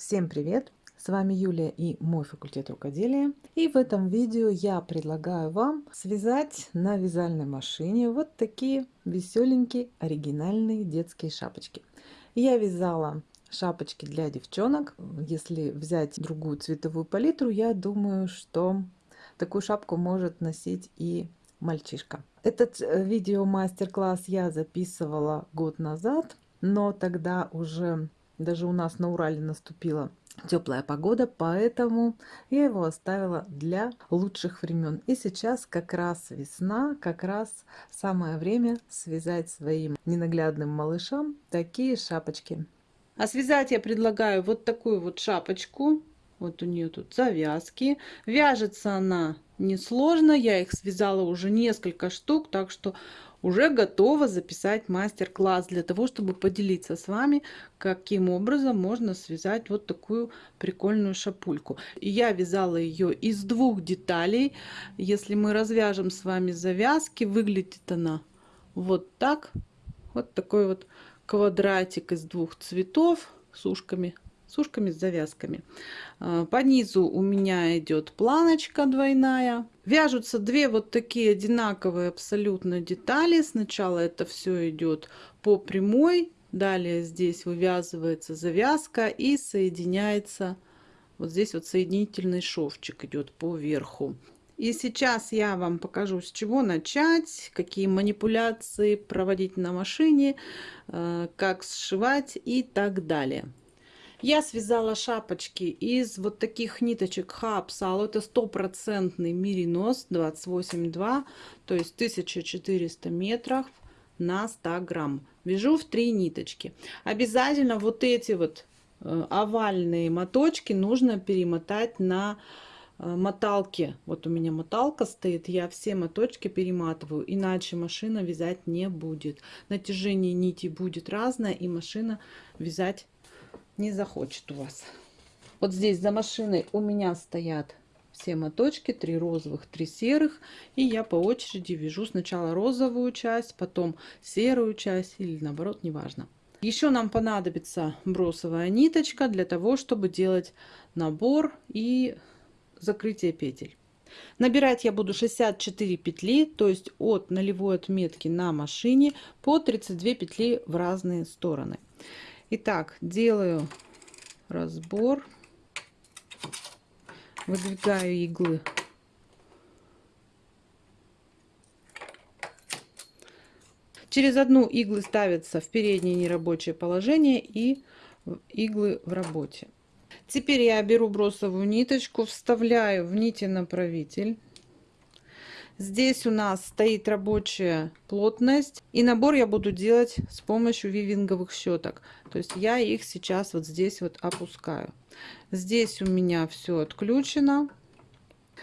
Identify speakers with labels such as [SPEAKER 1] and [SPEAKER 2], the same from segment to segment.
[SPEAKER 1] Всем привет! С вами Юлия и мой факультет рукоделия. И в этом видео я предлагаю вам связать на вязальной машине вот такие веселенькие оригинальные детские шапочки. Я вязала шапочки для девчонок. Если взять другую цветовую палитру, я думаю, что такую шапку может носить и мальчишка. Этот э, видео мастер-класс я записывала год назад, но тогда уже даже у нас на Урале наступила теплая погода, поэтому я его оставила для лучших времен. И сейчас как раз весна, как раз самое время связать своим ненаглядным малышам такие шапочки. А связать я предлагаю вот такую вот шапочку. Вот у нее тут завязки. Вяжется она несложно. Я их связала уже несколько штук, так что уже готова записать мастер-класс для того, чтобы поделиться с вами, каким образом можно связать вот такую прикольную шапульку. Я вязала ее из двух деталей. Если мы развяжем с вами завязки, выглядит она вот так. Вот такой вот квадратик из двух цветов с ушками с ушками с завязками. А, по низу у меня идет планочка двойная. Вяжутся две вот такие одинаковые абсолютно детали. Сначала это все идет по прямой, далее здесь вывязывается завязка и соединяется. Вот здесь вот соединительный шовчик идет по верху. И сейчас я вам покажу, с чего начать, какие манипуляции проводить на машине, э, как сшивать и так далее. Я связала шапочки из вот таких ниточек Хапсал. Это стопроцентный меринос 28,2, то есть 1400 метров на 100 грамм. Вяжу в три ниточки. Обязательно вот эти вот э, овальные моточки нужно перемотать на э, моталке. Вот у меня моталка стоит, я все моточки перематываю, иначе машина вязать не будет. Натяжение нити будет разное, и машина вязать не захочет у вас. Вот здесь за машиной у меня стоят все моточки, три розовых, три серых. И я по очереди вяжу сначала розовую часть, потом серую часть или наоборот, неважно. Еще нам понадобится бросовая ниточка для того, чтобы делать набор и закрытие петель. Набирать я буду 64 петли, то есть от нулевой отметки на машине по 32 петли в разные стороны. Итак, делаю разбор, выдвигаю иглы. Через одну иглы ставятся в переднее нерабочее положение и иглы в работе. Теперь я беру бросовую ниточку, вставляю в нити направитель Здесь у нас стоит рабочая плотность. И набор я буду делать с помощью вивинговых щеток. То есть я их сейчас вот здесь вот опускаю. Здесь у меня все отключено.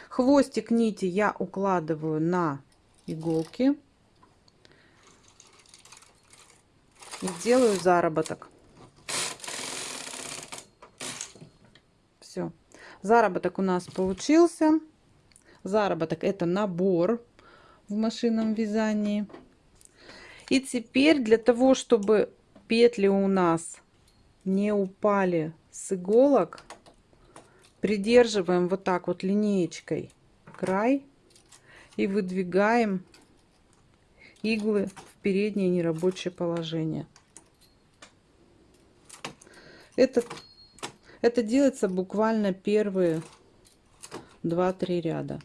[SPEAKER 1] Хвостик нити я укладываю на иголки. И делаю заработок. Все. Заработок у нас получился заработок это набор в машинном вязании. И теперь для того, чтобы петли у нас не упали с иголок, придерживаем вот так вот линеечкой край и выдвигаем иглы в переднее нерабочее положение. Это, это делается буквально первые 2-3 ряда.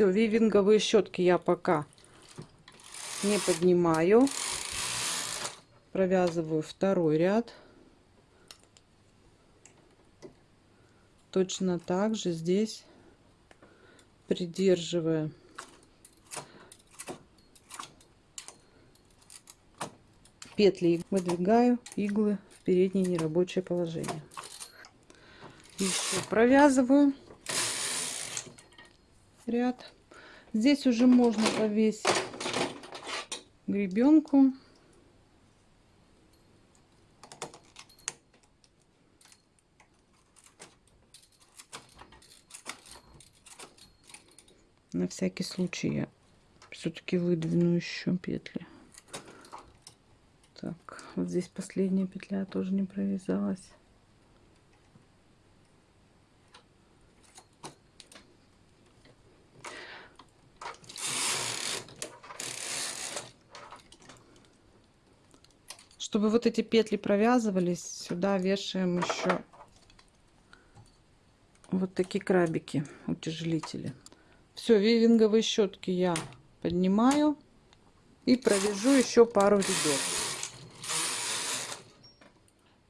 [SPEAKER 1] Все, вивинговые щетки я пока не поднимаю. Провязываю второй ряд. Точно так же здесь придерживая петли выдвигаю иглы в переднее нерабочее положение. Еще провязываю ряд. Здесь уже можно повесить гребенку. На всякий случай я все-таки выдвину еще петли. Так, вот здесь последняя петля тоже не провязалась. Чтобы вот эти петли провязывались, сюда вешаем еще вот такие крабики, утяжелители. Все, вивинговые щетки я поднимаю и провяжу еще пару рядов.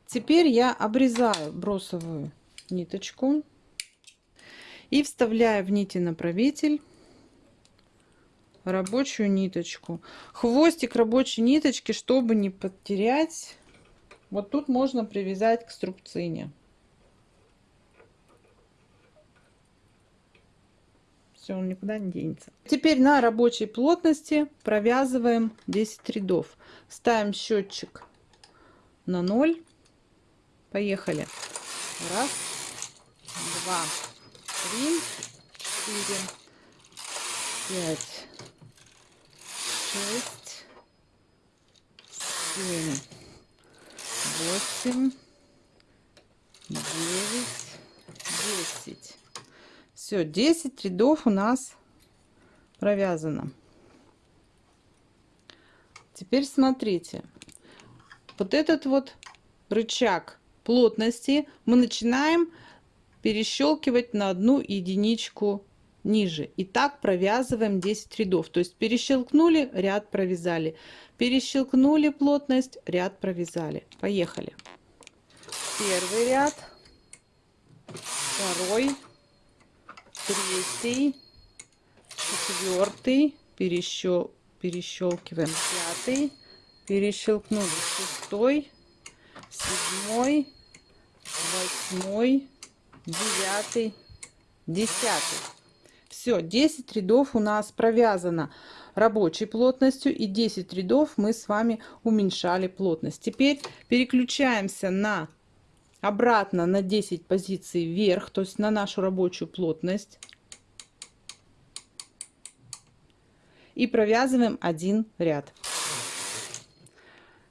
[SPEAKER 1] Теперь я обрезаю бросовую ниточку и вставляю в нити направитель рабочую ниточку. Хвостик рабочей ниточки, чтобы не потерять, вот тут можно привязать к струбцине. Все, он никуда не денется. Теперь на рабочей плотности провязываем 10 рядов. Ставим счетчик на 0. Поехали. Раз, два, три, четыре, пять, шесть, семь, восемь, девять, десять. Все, 10 рядов у нас провязано. Теперь смотрите. Вот этот вот рычаг плотности мы начинаем перещелкивать на одну единичку ниже. И так провязываем 10 рядов. То есть перещелкнули, ряд провязали. Перещелкнули плотность, ряд провязали. Поехали. Первый ряд, второй, третий, четвертый, перещел, перещелкиваем пятый, перещелкнули шестой, седьмой, восьмой, девятый, десятый. Все, 10 рядов у нас провязано рабочей плотностью и 10 рядов мы с вами уменьшали плотность. Теперь переключаемся на обратно на 10 позиций вверх, то есть на нашу рабочую плотность. И провязываем один ряд.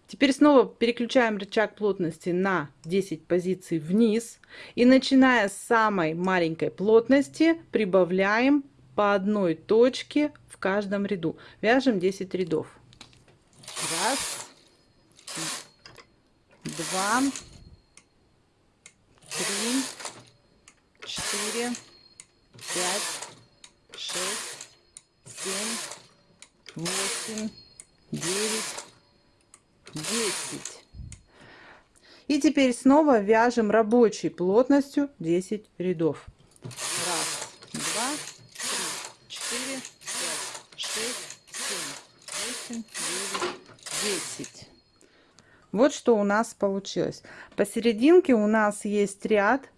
[SPEAKER 1] Теперь снова переключаем рычаг плотности на 10 позиций вниз. И начиная с самой маленькой плотности прибавляем по одной точке в каждом ряду. Вяжем 10 рядов. Раз, два, три, четыре, пять, шесть, семь, восемь, девять, десять. И теперь снова вяжем рабочей плотностью 10 рядов. Раз, два, три, четыре, пять, шесть, семь, восемь, девять, десять. Вот что у нас получилось. Посерединке у нас есть ряд,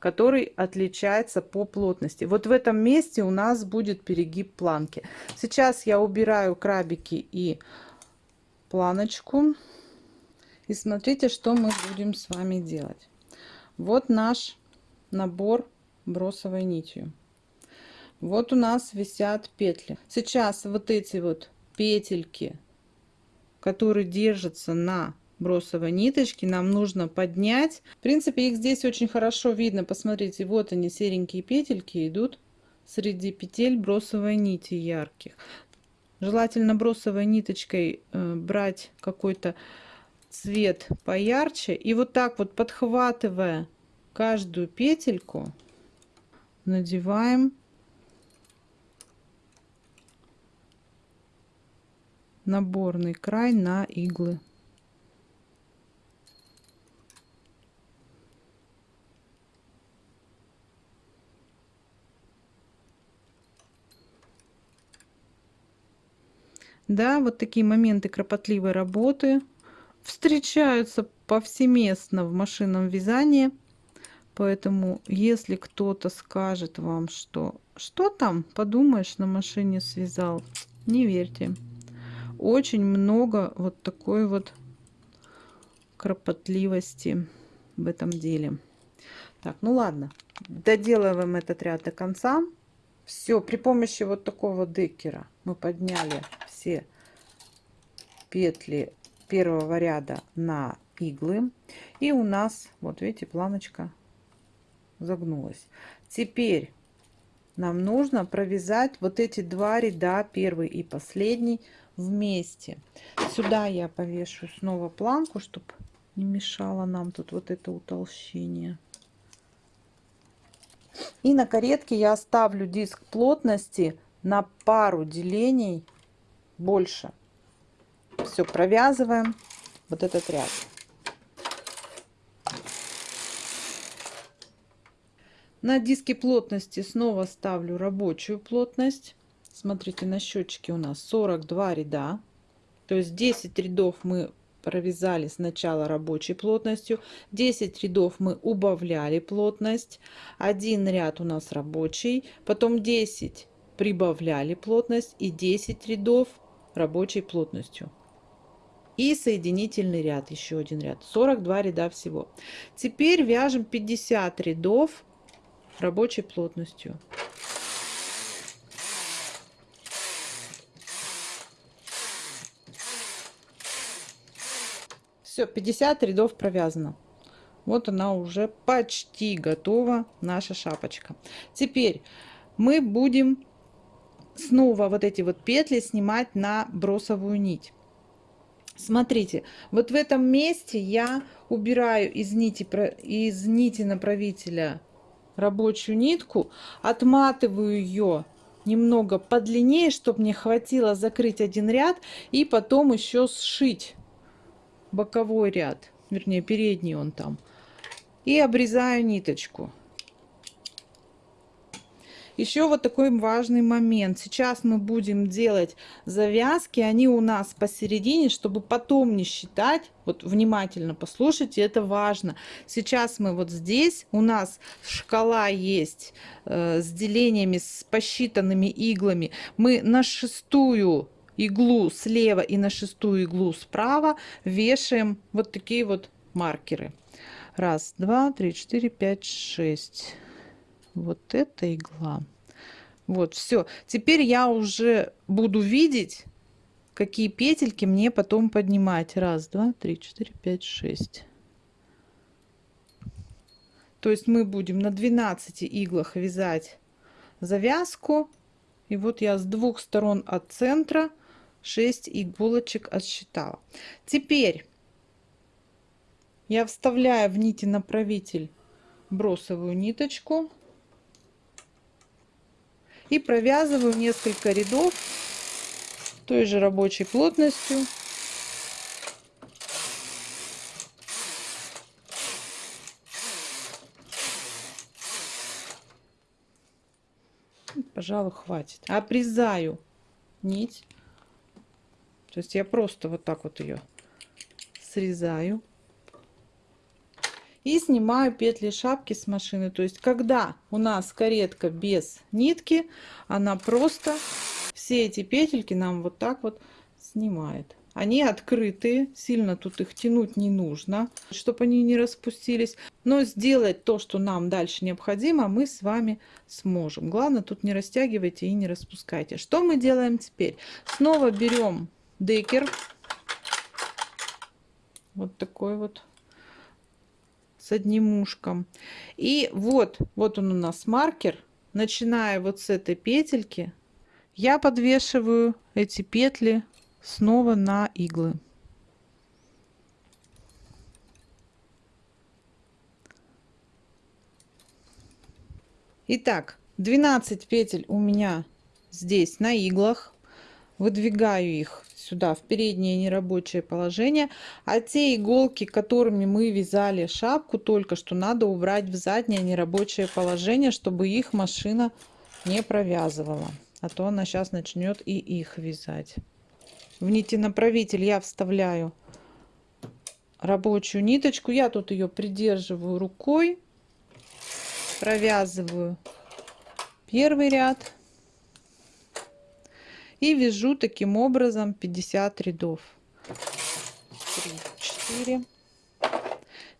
[SPEAKER 1] который отличается по плотности. Вот в этом месте у нас будет перегиб планки. Сейчас я убираю крабики и планочку. И смотрите, что мы будем с вами делать. Вот наш набор бросовой нитью. Вот у нас висят петли. Сейчас вот эти вот петельки, которые держатся на бросовой ниточки нам нужно поднять. В принципе, их здесь очень хорошо видно. Посмотрите, вот они, серенькие петельки идут среди петель бросовой нити ярких. Желательно бросовой ниточкой э, брать какой-то цвет поярче. И вот так вот подхватывая каждую петельку, надеваем наборный край на иглы. Да, вот такие моменты кропотливой работы встречаются повсеместно в машинном вязании. Поэтому, если кто-то скажет вам, что что там, подумаешь, на машине связал, не верьте. Очень много вот такой вот кропотливости в этом деле. Так, ну ладно, доделываем этот ряд до конца. Все, при помощи вот такого декера мы подняли все петли первого ряда на иглы. И у нас, вот видите, планочка загнулась. Теперь нам нужно провязать вот эти два ряда, первый и последний, вместе. Сюда я повешу снова планку, чтобы не мешало нам тут вот это утолщение. И на каретке я оставлю диск плотности на пару делений больше. Все, провязываем вот этот ряд. На диске плотности снова ставлю рабочую плотность. Смотрите, на счетчике у нас 42 ряда. То есть 10 рядов мы провязали сначала рабочей плотностью 10 рядов мы убавляли плотность один ряд у нас рабочий потом 10 прибавляли плотность и 10 рядов рабочей плотностью и соединительный ряд еще один ряд 42 ряда всего теперь вяжем 50 рядов рабочей плотностью Все, 50 рядов провязано. Вот она уже почти готова, наша шапочка. Теперь мы будем снова вот эти вот петли снимать на бросовую нить. Смотрите, вот в этом месте я убираю из нити, из нити направителя рабочую нитку, отматываю ее немного подлиннее, чтобы мне хватило закрыть один ряд и потом еще сшить боковой ряд, вернее передний он там, и обрезаю ниточку. Еще вот такой важный момент. Сейчас мы будем делать завязки, они у нас посередине, чтобы потом не считать. Вот внимательно послушайте, это важно. Сейчас мы вот здесь, у нас шкала есть э, с делениями, с посчитанными иглами. Мы на шестую иглу слева и на шестую иглу справа вешаем вот такие вот маркеры. Раз, два, три, четыре, пять, шесть. Вот эта игла. Вот, все. Теперь я уже буду видеть, какие петельки мне потом поднимать. Раз, два, три, четыре, пять, шесть. То есть мы будем на 12 иглах вязать завязку. И вот я с двух сторон от центра 6 иголочек отсчитала. Теперь я вставляю в нити направитель бросовую ниточку и провязываю несколько рядов той же рабочей плотностью. Пожалуй хватит. Обрезаю нить. То есть я просто вот так вот ее срезаю. И снимаю петли шапки с машины. То есть когда у нас каретка без нитки, она просто все эти петельки нам вот так вот снимает. Они открытые, сильно тут их тянуть не нужно, чтобы они не распустились. Но сделать то, что нам дальше необходимо, мы с вами сможем. Главное, тут не растягивайте и не распускайте. Что мы делаем теперь? Снова берем декер. Вот такой вот с одним ушком. И вот, вот он у нас маркер. Начиная вот с этой петельки, я подвешиваю эти петли снова на иглы. Итак, 12 петель у меня здесь на иглах. Выдвигаю их сюда в переднее нерабочее положение. А те иголки, которыми мы вязали шапку только что, надо убрать в заднее нерабочее положение, чтобы их машина не провязывала. А то она сейчас начнет и их вязать. В нити направитель я вставляю рабочую ниточку. Я тут ее придерживаю рукой, провязываю первый ряд и вяжу таким образом 50 рядов. 3 4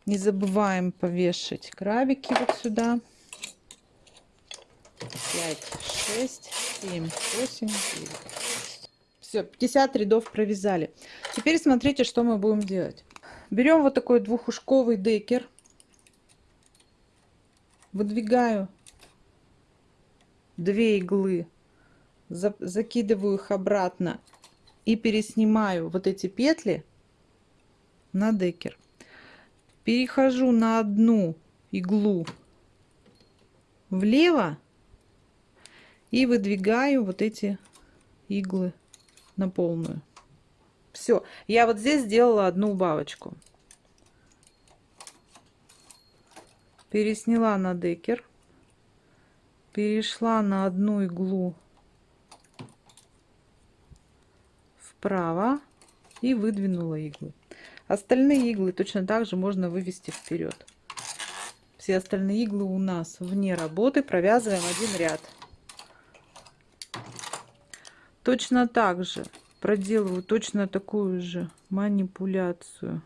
[SPEAKER 1] не забываем повешать крабики вот сюда. 5 6 7 8 9 все 50 рядов провязали. Теперь смотрите что мы будем делать. Берем вот такой двухушковый декер. Выдвигаю две иглы закидываю их обратно и переснимаю вот эти петли на декер. Перехожу на одну иглу влево и выдвигаю вот эти иглы на полную. Все, я вот здесь сделала одну убавочку. Пересняла на декер, перешла на одну иглу вправо и выдвинула иглы. Остальные иглы точно так же можно вывести вперед. Все остальные иглы у нас вне работы. Провязываем один ряд. Точно так же проделываю точно такую же манипуляцию.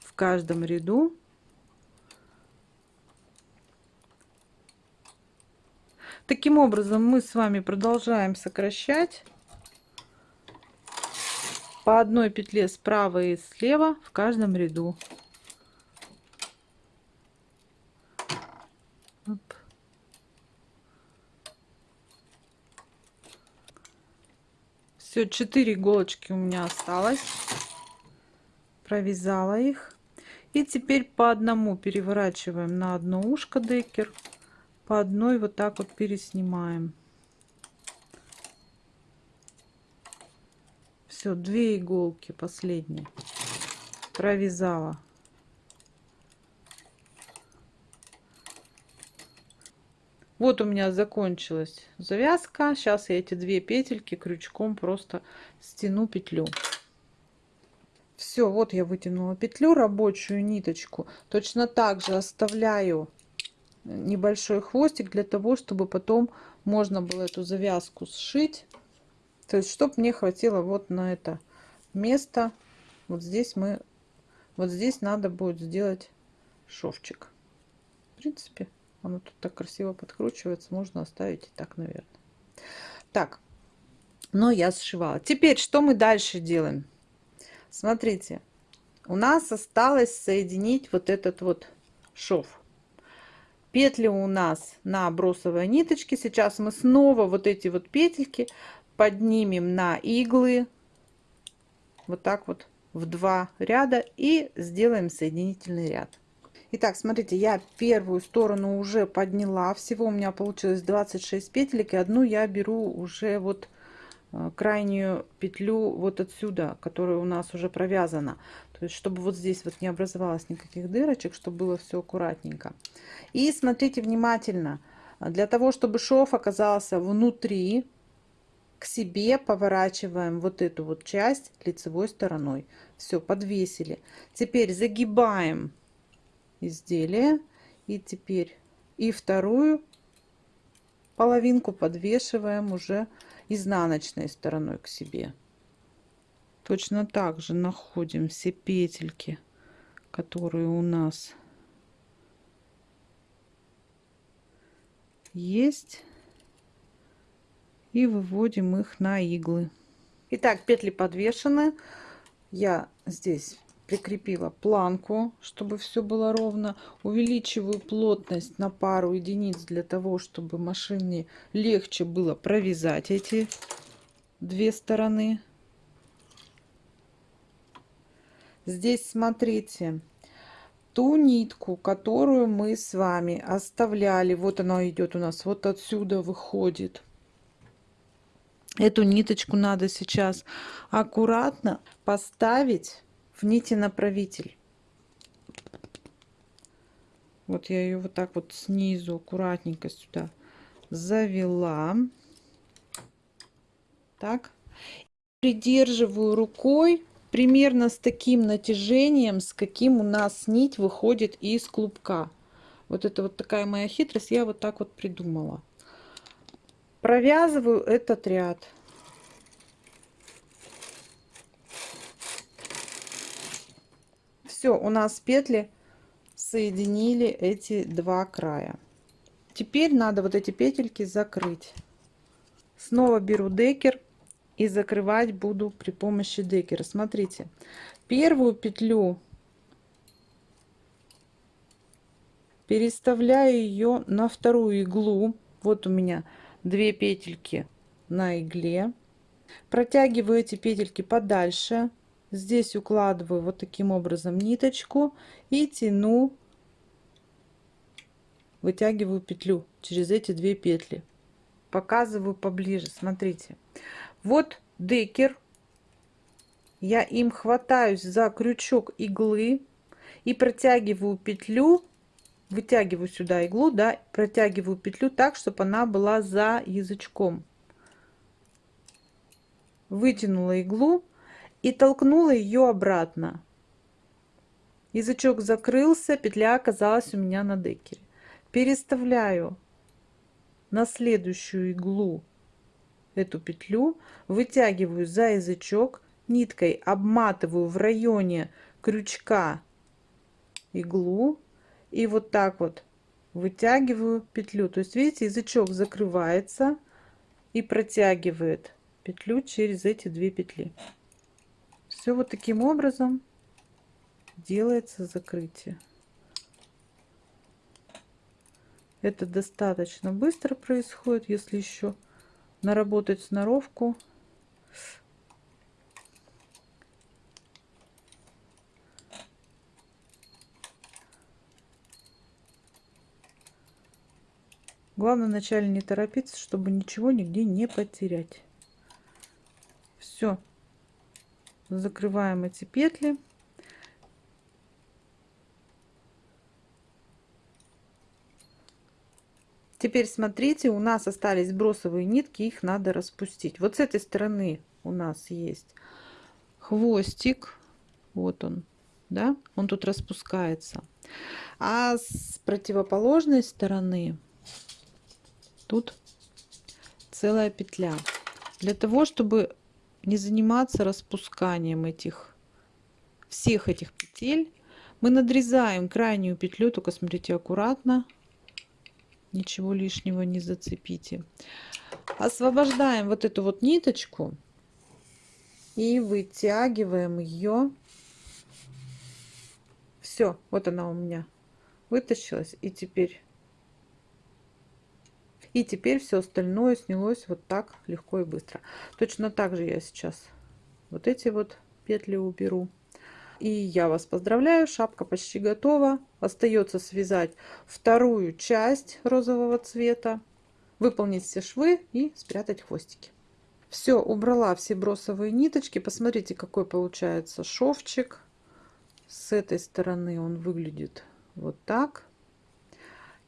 [SPEAKER 1] В каждом ряду Таким образом мы с вами продолжаем сокращать по одной петле справа и слева в каждом ряду. Все, 4 иголочки у меня осталось. Провязала их. И теперь по одному переворачиваем на одно ушко декер по одной вот так вот переснимаем. Все, две иголки последние провязала. Вот у меня закончилась завязка. Сейчас я эти две петельки крючком просто стяну петлю. Все, вот я вытянула петлю, рабочую ниточку. Точно так же оставляю небольшой хвостик для того, чтобы потом можно было эту завязку сшить. То есть, чтобы мне хватило вот на это место. Вот здесь мы, вот здесь надо будет сделать шовчик. В принципе, оно тут так красиво подкручивается. Можно оставить и так, наверное. Так, но я сшивала. Теперь, что мы дальше делаем? Смотрите, у нас осталось соединить вот этот вот шов петли у нас на бросовой ниточке сейчас мы снова вот эти вот петельки поднимем на иглы вот так вот в два ряда и сделаем соединительный ряд Итак, смотрите, я первую сторону уже подняла. Всего у меня получилось 26 петелек. И одну я беру уже вот э, крайнюю петлю вот отсюда, которая у нас уже провязана. То есть, чтобы вот здесь вот не образовалось никаких дырочек, чтобы было все аккуратненько. И смотрите внимательно. Для того, чтобы шов оказался внутри, к себе поворачиваем вот эту вот часть лицевой стороной. Все, подвесили. Теперь загибаем изделие. И теперь и вторую половинку подвешиваем уже изнаночной стороной к себе. Точно так же находим все петельки, которые у нас есть и выводим их на иглы. Итак, петли подвешены. Я здесь прикрепила планку, чтобы все было ровно. Увеличиваю плотность на пару единиц для того, чтобы машине легче было провязать эти две стороны. Здесь смотрите, ту нитку, которую мы с вами оставляли, вот она идет у нас, вот отсюда выходит. Эту ниточку надо сейчас аккуратно поставить в нити направитель. Вот я ее вот так вот снизу аккуратненько сюда завела. Так. Придерживаю рукой примерно с таким натяжением, с каким у нас нить выходит из клубка. Вот это вот такая моя хитрость, я вот так вот придумала. Провязываю этот ряд. Все, у нас петли соединили эти два края. Теперь надо вот эти петельки закрыть. Снова беру декер и закрывать буду при помощи декера. Смотрите, первую петлю переставляю ее на вторую иглу. Вот у меня две петельки на игле. Протягиваю эти петельки подальше. Здесь укладываю вот таким образом ниточку и тяну, вытягиваю петлю через эти две петли. Показываю поближе, смотрите. Вот декер. Я им хватаюсь за крючок иглы и протягиваю петлю вытягиваю сюда иглу, да, протягиваю петлю так, чтобы она была за язычком. Вытянула иглу и толкнула ее обратно. Язычок закрылся, петля оказалась у меня на декере. Переставляю на следующую иглу эту петлю, вытягиваю за язычок, ниткой обматываю в районе крючка иглу и вот так вот вытягиваю петлю. То есть, видите, язычок закрывается и протягивает петлю через эти две петли. Все вот таким образом делается закрытие. Это достаточно быстро происходит, если еще наработать сноровку. Главное вначале не торопиться, чтобы ничего нигде не потерять. Все. Закрываем эти петли. Теперь смотрите, у нас остались бросовые нитки, их надо распустить. Вот с этой стороны у нас есть хвостик. Вот он, да, он тут распускается. А с противоположной стороны тут целая петля. Для того, чтобы не заниматься распусканием этих всех этих петель, мы надрезаем крайнюю петлю, только смотрите аккуратно, ничего лишнего не зацепите. Освобождаем вот эту вот ниточку и вытягиваем ее. Все, вот она у меня вытащилась. И теперь и теперь все остальное снялось вот так легко и быстро. Точно так же я сейчас вот эти вот петли уберу. И я вас поздравляю, шапка почти готова. Остается связать вторую часть розового цвета, выполнить все швы и спрятать хвостики. Все, убрала все бросовые ниточки. Посмотрите, какой получается шовчик. С этой стороны он выглядит вот так.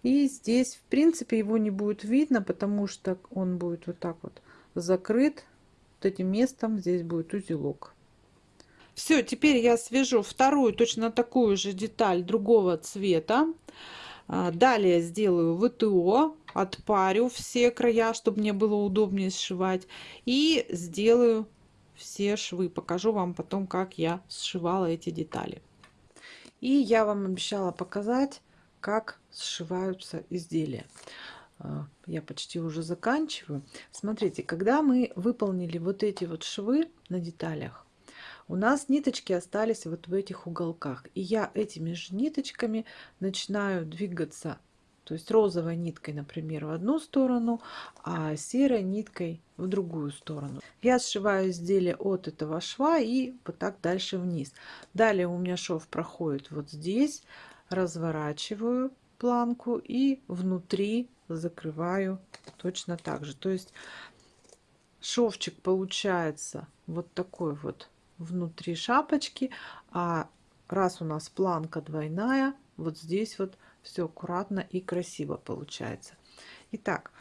[SPEAKER 1] И здесь, в принципе, его не будет видно, потому что он будет вот так вот закрыт. Вот этим местом здесь будет узелок. Все, теперь я свяжу вторую точно такую же деталь другого цвета. А, далее сделаю ВТО, отпарю все края, чтобы мне было удобнее сшивать. И сделаю все швы. Покажу вам потом, как я сшивала эти детали. И я вам обещала показать, как сшиваются изделия. А, я почти уже заканчиваю. Смотрите, когда мы выполнили вот эти вот швы на деталях, у нас ниточки остались вот в этих уголках. И я этими же ниточками начинаю двигаться. То есть розовой ниткой, например, в одну сторону, а серой ниткой в другую сторону. Я сшиваю изделие от этого шва и вот так дальше вниз. Далее у меня шов проходит вот здесь, разворачиваю планку и внутри закрываю точно так же. То есть шовчик получается вот такой вот внутри шапочки, а раз у нас планка двойная, вот здесь вот все аккуратно и красиво получается. Итак,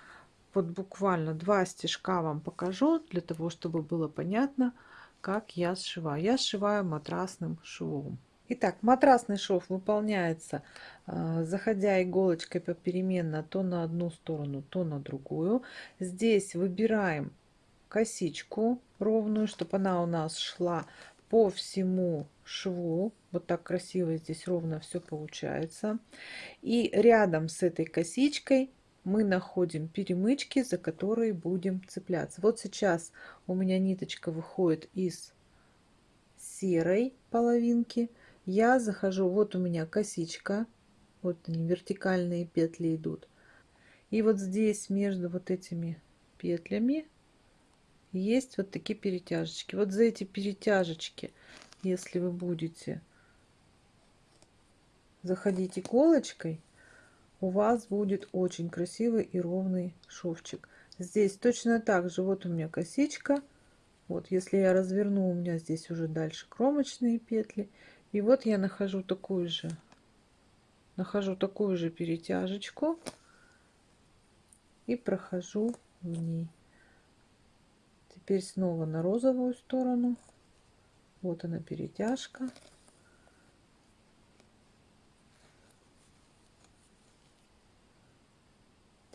[SPEAKER 1] вот буквально два стежка вам покажу, для того, чтобы было понятно, как я сшиваю. Я сшиваю матрасным швом. Итак, матрасный шов выполняется, а, заходя иголочкой попеременно то на одну сторону, то на другую. Здесь выбираем косичку ровную, чтобы она у нас шла по всему шву. Вот так красиво здесь ровно все получается. И рядом с этой косичкой мы находим перемычки, за которые будем цепляться. Вот сейчас у меня ниточка выходит из серой половинки я захожу, вот у меня косичка Вот они, вертикальные петли идут. И вот здесь между вот этими петлями есть вот такие перетяжечки. Вот за эти перетяжечки, если вы будете заходить иголочкой, у вас будет очень красивый и ровный шовчик. Здесь точно так же, вот у меня косичка. Вот, если я разверну, у меня здесь уже дальше кромочные петли. И вот я нахожу такую же, нахожу такую же перетяжечку и прохожу в ней. Теперь снова на розовую сторону. Вот она перетяжка.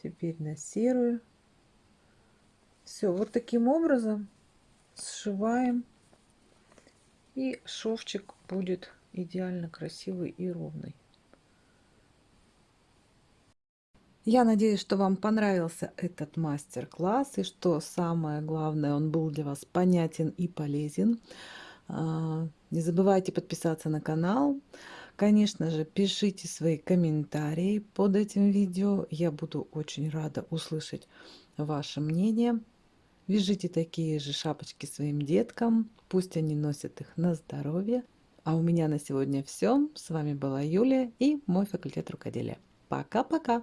[SPEAKER 1] Теперь на серую. Все, вот таким образом сшиваем. И шовчик будет идеально красивый и ровный. Я надеюсь, что вам понравился этот мастер-класс и что самое главное, он был для вас понятен и полезен. А, не забывайте подписаться на канал. Конечно же, пишите свои комментарии под этим видео. Я буду очень рада услышать ваше мнение. Вяжите такие же шапочки своим деткам. Пусть они носят их на здоровье. А у меня на сегодня все. С вами была Юлия и мой факультет рукоделия. Пока-пока!